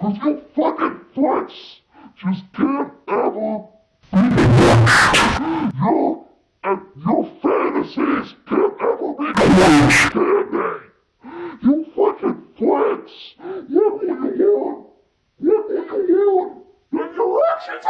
Cause you fucking flex just can't ever be your, and your fantasies can't ever be true, can they? You fucking flex. What do you want? What do you want? And your actions